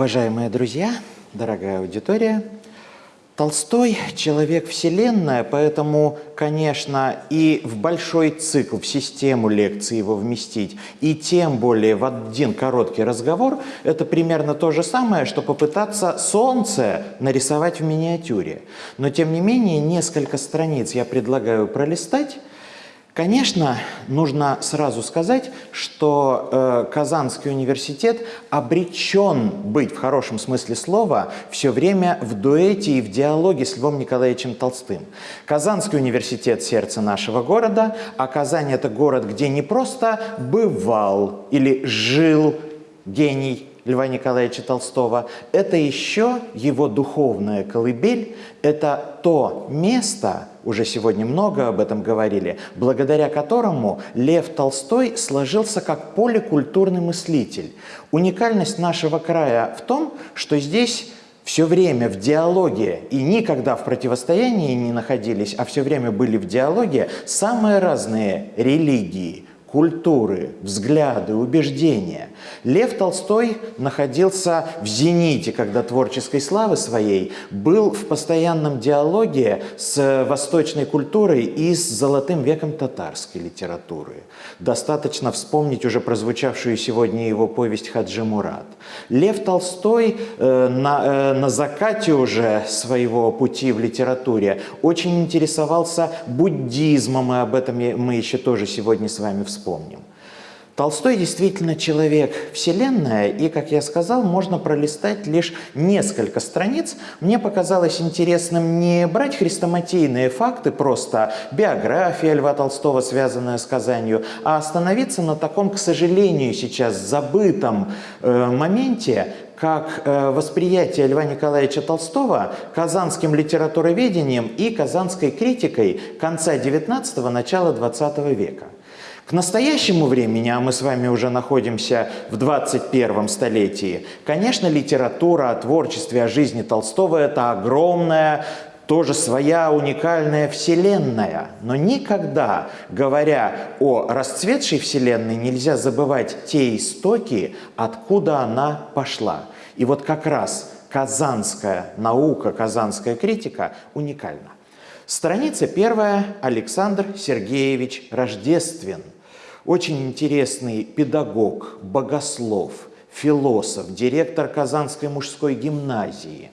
Уважаемые друзья, дорогая аудитория, Толстой – человек вселенная, поэтому, конечно, и в большой цикл, в систему лекций его вместить, и тем более в один короткий разговор – это примерно то же самое, что попытаться солнце нарисовать в миниатюре. Но, тем не менее, несколько страниц я предлагаю пролистать, Конечно, нужно сразу сказать, что э, Казанский университет обречен быть в хорошем смысле слова все время в дуэте и в диалоге с Львом Николаевичем Толстым. Казанский университет – сердце нашего города, а Казань – это город, где не просто бывал или жил гений Льва Николаевича Толстого, это еще его духовная колыбель, это то место, уже сегодня много об этом говорили, благодаря которому Лев Толстой сложился как поликультурный мыслитель. Уникальность нашего края в том, что здесь все время в диалоге и никогда в противостоянии не находились, а все время были в диалоге самые разные религии, культуры, взгляды, убеждения. Лев Толстой находился в зените, когда творческой славы своей был в постоянном диалоге с восточной культурой и с золотым веком татарской литературы. Достаточно вспомнить уже прозвучавшую сегодня его повесть «Хаджи Мурат». Лев Толстой э, на, э, на закате уже своего пути в литературе очень интересовался буддизмом, и об этом мы еще тоже сегодня с вами вспомним. Толстой действительно человек вселенная, и, как я сказал, можно пролистать лишь несколько страниц. Мне показалось интересным не брать хрестоматийные факты, просто биография Льва Толстого, связанная с Казанью, а остановиться на таком, к сожалению, сейчас забытом э, моменте, как э, восприятие Льва Николаевича Толстого казанским литературоведением и казанской критикой конца XIX – начала XX века. К настоящему времени, а мы с вами уже находимся в 21 столетии, конечно, литература о творчестве, о жизни Толстого – это огромная, тоже своя уникальная вселенная. Но никогда, говоря о расцветшей вселенной, нельзя забывать те истоки, откуда она пошла. И вот как раз казанская наука, казанская критика уникальна. Страница первая. Александр Сергеевич Рождествен – очень интересный педагог, богослов, философ, директор Казанской мужской гимназии.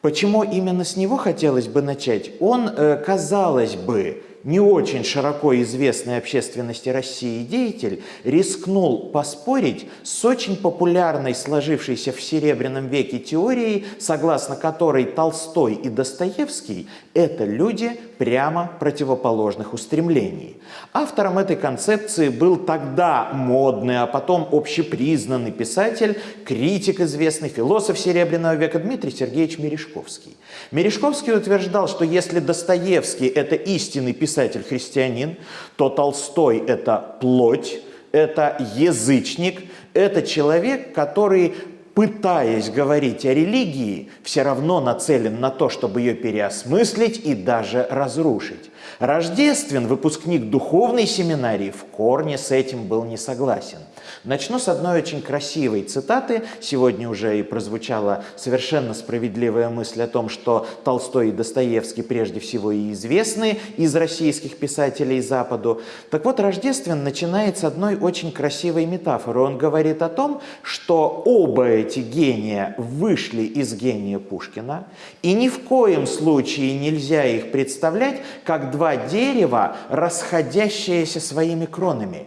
Почему именно с него хотелось бы начать? Он, э, казалось бы, не очень широко известный общественности России деятель рискнул поспорить с очень популярной сложившейся в Серебряном веке теорией, согласно которой Толстой и Достоевский – это люди прямо противоположных устремлений. Автором этой концепции был тогда модный, а потом общепризнанный писатель, критик известный, философ Серебряного века Дмитрий Сергеевич Мережковский. Мережковский утверждал, что если Достоевский – это истинный писатель-христианин, то Толстой – это плоть, это язычник, это человек, который пытаясь говорить о религии, все равно нацелен на то, чтобы ее переосмыслить и даже разрушить. Рождествен, выпускник духовной семинарии, в корне с этим был не согласен. Начну с одной очень красивой цитаты. Сегодня уже и прозвучала совершенно справедливая мысль о том, что Толстой и Достоевский прежде всего и известны из российских писателей Западу. Так вот, Рождествен начинает с одной очень красивой метафоры. Он говорит о том, что оба эти гения вышли из гения Пушкина, и ни в коем случае нельзя их представлять как два дерева, расходящиеся своими кронами.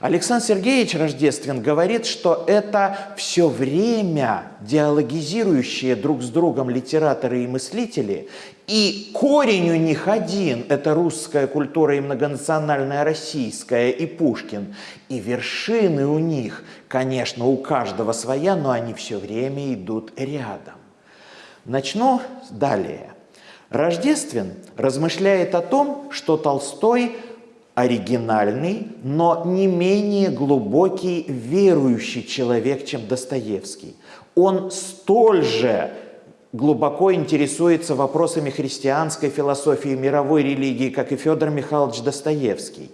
Александр Сергеевич Рождествен говорит, что это все время диалогизирующие друг с другом литераторы и мыслители, и корень у них один – это русская культура и многонациональная российская, и Пушкин. И вершины у них, конечно, у каждого своя, но они все время идут рядом. Начну далее. Рождествен размышляет о том, что Толстой – оригинальный, но не менее глубокий верующий человек, чем Достоевский. Он столь же глубоко интересуется вопросами христианской философии, мировой религии, как и Федор Михайлович Достоевский.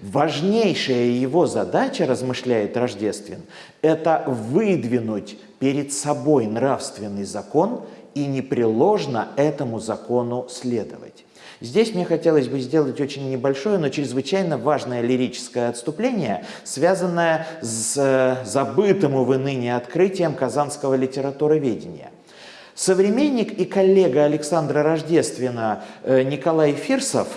Важнейшая его задача, размышляет Рождествен, это выдвинуть перед собой нравственный закон и непреложно этому закону следовать. Здесь мне хотелось бы сделать очень небольшое, но чрезвычайно важное лирическое отступление, связанное с э, забытым, увы, ныне открытием казанского литературоведения. Современник и коллега Александра Рождествена э, Николай Фирсов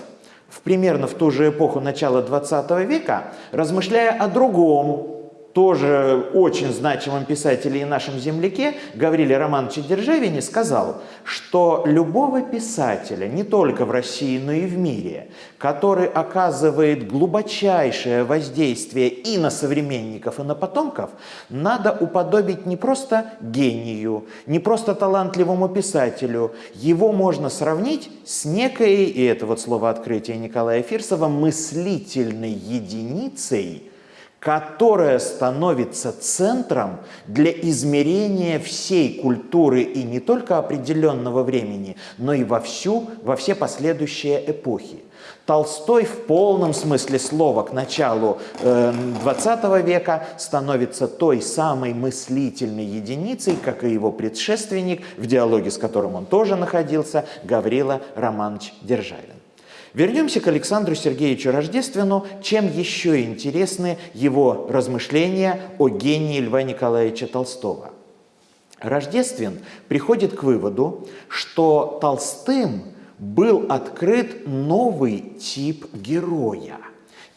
в примерно в ту же эпоху начала XX века, размышляя о другом тоже очень значимом писателе и нашем земляке Гавриле Романовиче Державине сказал, что любого писателя, не только в России, но и в мире, который оказывает глубочайшее воздействие и на современников, и на потомков, надо уподобить не просто гению, не просто талантливому писателю. Его можно сравнить с некой, и это вот слово открытия Николая Фирсова, мыслительной единицей, которая становится центром для измерения всей культуры и не только определенного времени, но и во, всю, во все последующие эпохи. Толстой в полном смысле слова к началу э, 20 века становится той самой мыслительной единицей, как и его предшественник, в диалоге с которым он тоже находился, Гаврила Романович Державин. Вернемся к Александру Сергеевичу Рождествену. Чем еще интересны его размышления о гении Льва Николаевича Толстого? Рождествен приходит к выводу, что Толстым был открыт новый тип героя.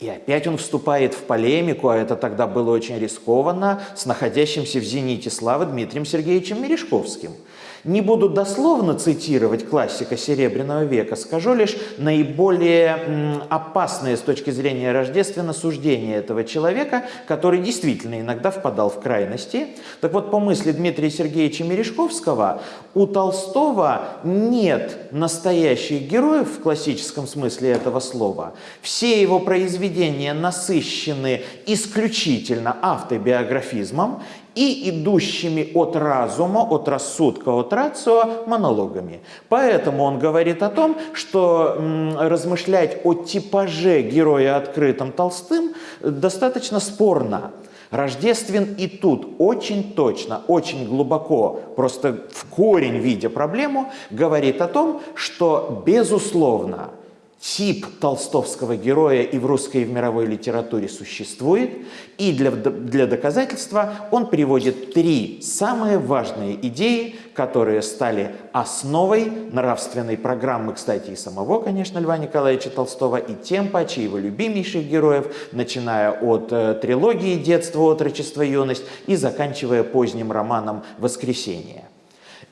И опять он вступает в полемику, а это тогда было очень рискованно, с находящимся в зените славы Дмитрием Сергеевичем Мережковским – не буду дословно цитировать классика Серебряного века, скажу лишь наиболее опасные с точки зрения рождественно суждения этого человека, который действительно иногда впадал в крайности. Так вот, по мысли Дмитрия Сергеевича Мережковского, у Толстого нет настоящих героев в классическом смысле этого слова. Все его произведения насыщены исключительно автобиографизмом, и идущими от разума, от рассудка, от рацио монологами. Поэтому он говорит о том, что размышлять о типаже героя открытым Толстым достаточно спорно. Рождествен и тут очень точно, очень глубоко, просто в корень видя проблему, говорит о том, что безусловно тип толстовского героя и в русской, и в мировой литературе существует, и для, для доказательства он приводит три самые важные идеи, которые стали основой нравственной программы, кстати, и самого, конечно, Льва Николаевича Толстого, и тем паче его любимейших героев, начиная от э, трилогии «Детство, отрочество, юность» и заканчивая поздним романом «Воскресенье».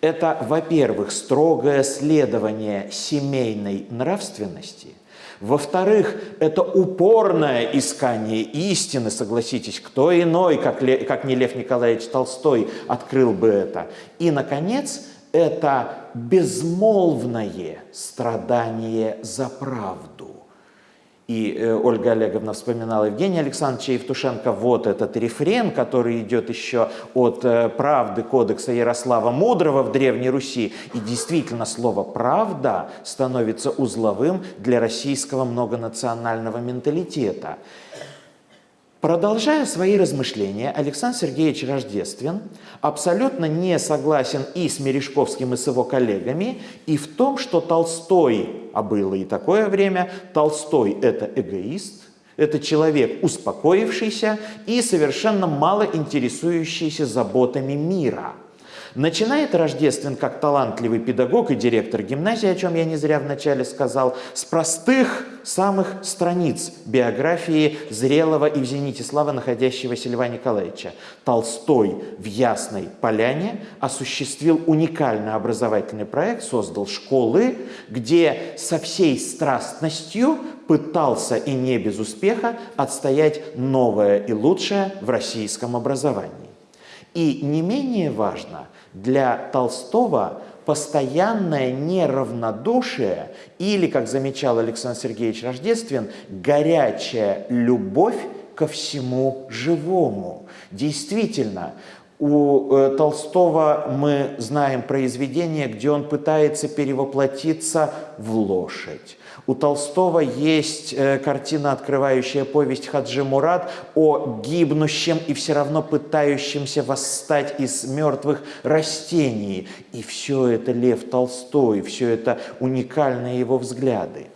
Это, во-первых, строгое следование семейной нравственности. Во-вторых, это упорное искание истины, согласитесь, кто иной, как, Ле, как не Лев Николаевич Толстой, открыл бы это. И, наконец, это безмолвное страдание за правду. И э, Ольга Олеговна вспоминала Евгения Александровича Евтушенко. Вот этот рефрен, который идет еще от э, правды кодекса Ярослава Мудрого в Древней Руси. И действительно слово «правда» становится узловым для российского многонационального менталитета. Продолжая свои размышления, Александр Сергеевич Рождествен абсолютно не согласен и с Мережковским, и с его коллегами, и в том, что Толстой, а было и такое время, Толстой – это эгоист, это человек успокоившийся и совершенно мало интересующийся заботами мира – Начинает Рождествен как талантливый педагог и директор гимназии, о чем я не зря вначале сказал, с простых самых страниц биографии зрелого и в зените славы находящегося Льва Николаевича. Толстой в Ясной Поляне осуществил уникальный образовательный проект, создал школы, где со всей страстностью пытался и не без успеха отстоять новое и лучшее в российском образовании. И не менее важно, для Толстого постоянное неравнодушие или, как замечал Александр Сергеевич Рождествен, горячая любовь ко всему живому. Действительно, У э, Толстого мы знаем произведение, где он пытается перевоплотиться в лошадь. У Толстого есть э, картина, открывающая повесть Хаджи Мурат о гибнущем и все равно пытающемся восстать из мертвых растений. И все это Лев Толстой, все это уникальные его взгляды.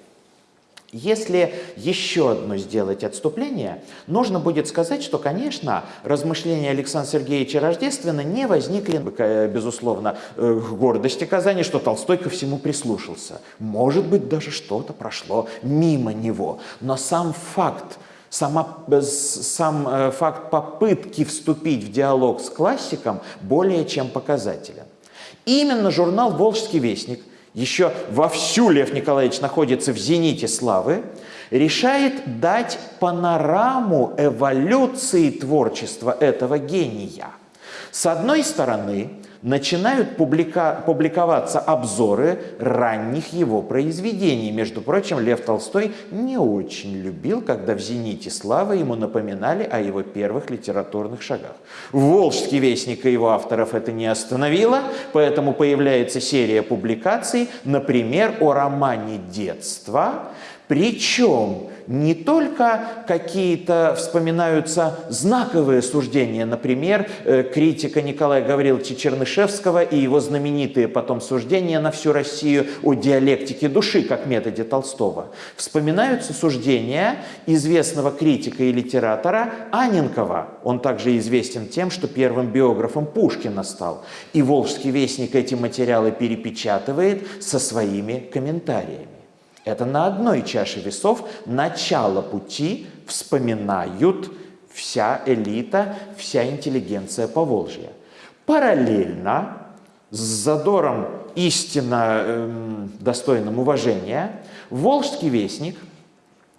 Если еще одно сделать отступление, нужно будет сказать, что, конечно, размышления Александра Сергеевича Рождествена не возникли, э, безусловно, э, гордости Казани, что Толстой ко всему прислушался. Может быть, даже что-то прошло мимо него. Но сам факт, сама, э, сам факт попытки вступить в диалог с классиком более чем показателен. Именно журнал «Волжский вестник» еще вовсю Лев Николаевич находится в зените славы, решает дать панораму эволюции творчества этого гения. С одной стороны, начинают публика публиковаться обзоры ранних его произведений. Между прочим, Лев Толстой не очень любил, когда в «Зените славы» ему напоминали о его первых литературных шагах. Волжский вестник и его авторов это не остановило, поэтому появляется серия публикаций, например, о романе «Детство», причем не только какие-то вспоминаются знаковые суждения, например, э, критика Николая Гавриловича Чернышевского и его знаменитые потом суждения на всю Россию о диалектике души, как методе Толстого. Вспоминаются суждения известного критика и литератора Аненкова. Он также известен тем, что первым биографом Пушкина стал. И Волжский вестник эти материалы перепечатывает со своими комментариями. Это на одной чаше весов начало пути вспоминают вся элита, вся интеллигенция Поволжья. Параллельно с задором истинно э, достойным уважения Волжский вестник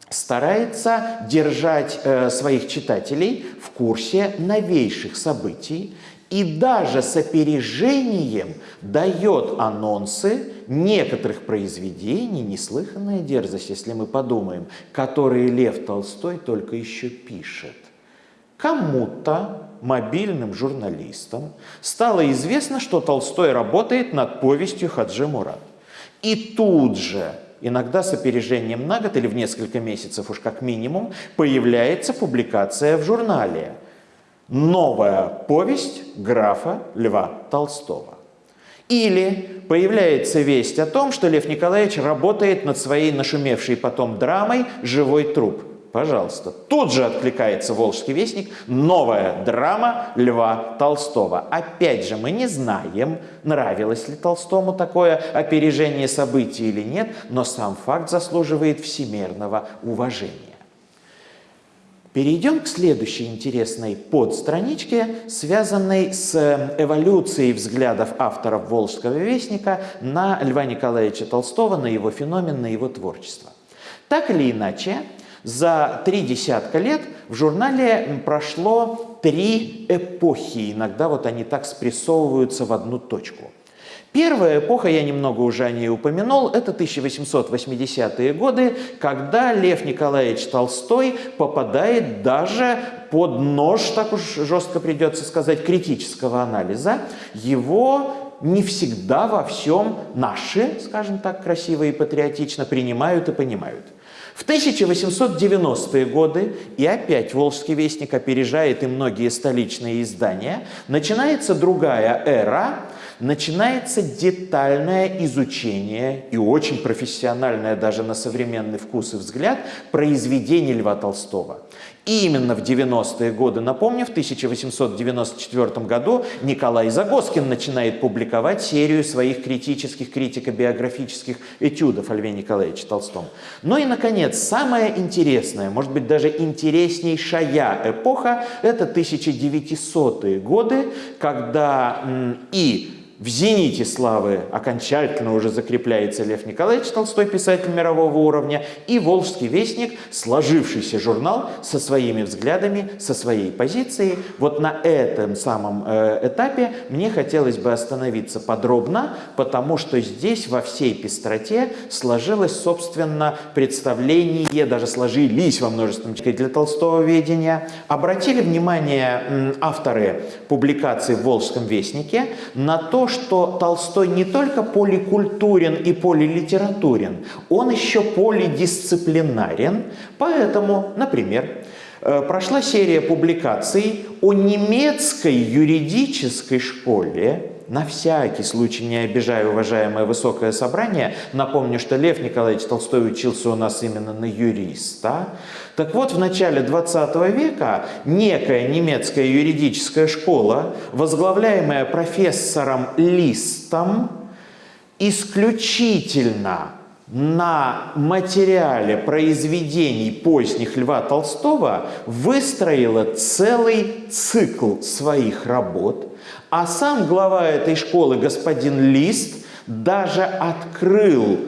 старается держать э, своих читателей в курсе новейших событий и даже с опережением дает анонсы некоторых произведений, неслыханная дерзость, если мы подумаем, которые Лев Толстой только еще пишет. Кому-то, мобильным журналистам, стало известно, что Толстой работает над повестью Хаджи Мурат. И тут же, иногда с опережением на год или в несколько месяцев уж как минимум, появляется публикация в журнале – новая повесть графа Льва Толстого. Или появляется весть о том, что Лев Николаевич работает над своей нашумевшей потом драмой «Живой труп». Пожалуйста. Тут же откликается «Волжский вестник» новая драма Льва Толстого. Опять же, мы не знаем, нравилось ли Толстому такое опережение событий или нет, но сам факт заслуживает всемирного уважения. Перейдем к следующей интересной подстраничке, связанной с э, эволюцией взглядов авторов «Волжского вестника» на Льва Николаевича Толстого, на его феномен, на его творчество. Так или иначе, за три десятка лет в журнале прошло три эпохи. Иногда вот они так спрессовываются в одну точку – Первая эпоха, я немного уже о ней упомянул, это 1880-е годы, когда Лев Николаевич Толстой попадает даже под нож, так уж жестко придется сказать, критического анализа. Его не всегда во всем наши, скажем так, красиво и патриотично принимают и понимают. В 1890-е годы, и опять «Волжский вестник» опережает и многие столичные издания, начинается другая эра – начинается детальное изучение и очень профессиональное даже на современный вкус и взгляд произведений Льва Толстого. И именно в 90-е годы, напомню, в 1894 году Николай Загоскин начинает публиковать серию своих критических, критико-биографических этюдов о Льве Николаевиче Толстом. Ну и, наконец, самая интересная, может быть, даже интереснейшая эпоха – это 1900-е годы, когда и в зените славы окончательно уже закрепляется Лев Николаевич Толстой, писатель мирового уровня, и «Волжский вестник», сложившийся журнал со своими взглядами, со своей позицией. Вот на этом самом э, этапе мне хотелось бы остановиться подробно, потому что здесь во всей пестроте сложилось, собственно, представление, даже сложились во множественном числе для Толстого ведения. Обратили внимание авторы публикации в «Волжском вестнике» на то, что Толстой не только поликультурен и полилитературен, он еще полидисциплинарен. Поэтому, например, э, прошла серия публикаций о немецкой юридической школе, на всякий случай, не обижая уважаемое высокое собрание, напомню, что Лев Николаевич Толстой учился у нас именно на юриста. Так вот, в начале 20 века некая немецкая юридическая школа, возглавляемая профессором Листом, исключительно на материале произведений поздних Льва Толстого выстроила целый цикл своих работ, а сам глава этой школы, господин Лист, даже открыл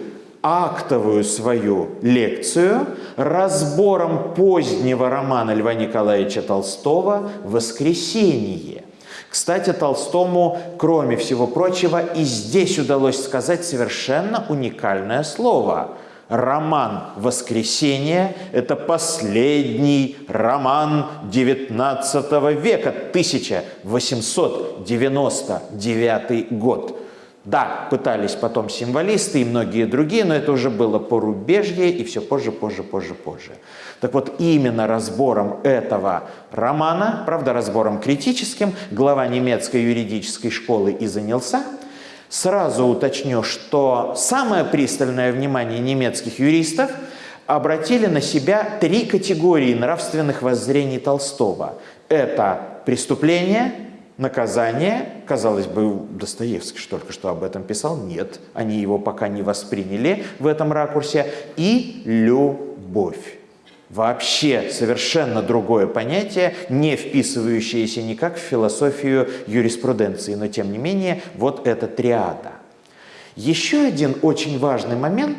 актовую свою лекцию разбором позднего романа Льва Николаевича Толстого «Воскресенье». Кстати, Толстому, кроме всего прочего, и здесь удалось сказать совершенно уникальное слово – роман «Воскресенье» – это последний роман XIX века, 1899 год. Да, пытались потом символисты и многие другие, но это уже было порубежье и все позже, позже, позже, позже. Так вот, именно разбором этого романа, правда, разбором критическим, глава немецкой юридической школы и занялся – Сразу уточню, что самое пристальное внимание немецких юристов обратили на себя три категории нравственных воззрений Толстого. Это преступление, наказание, казалось бы, Достоевский что только что об этом писал, нет, они его пока не восприняли в этом ракурсе, и любовь. Вообще совершенно другое понятие, не вписывающееся никак в философию юриспруденции, но тем не менее вот эта триада. Еще один очень важный момент,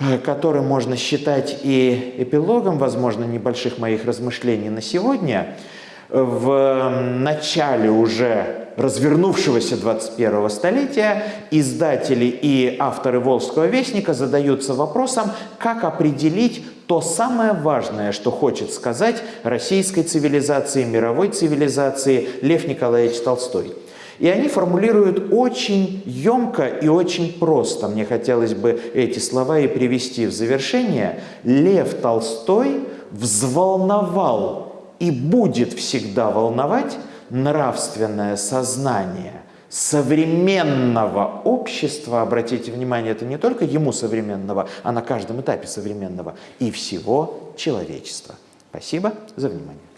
э, который можно считать и эпилогом, возможно, небольших моих размышлений на сегодня, в начале уже развернувшегося 21-го столетия издатели и авторы «Волжского вестника» задаются вопросом, как определить то самое важное, что хочет сказать российской цивилизации, мировой цивилизации Лев Николаевич Толстой. И они формулируют очень емко и очень просто. Мне хотелось бы эти слова и привести в завершение. Лев Толстой взволновал и будет всегда волновать нравственное сознание современного общества, обратите внимание, это не только ему современного, а на каждом этапе современного, и всего человечества. Спасибо за внимание.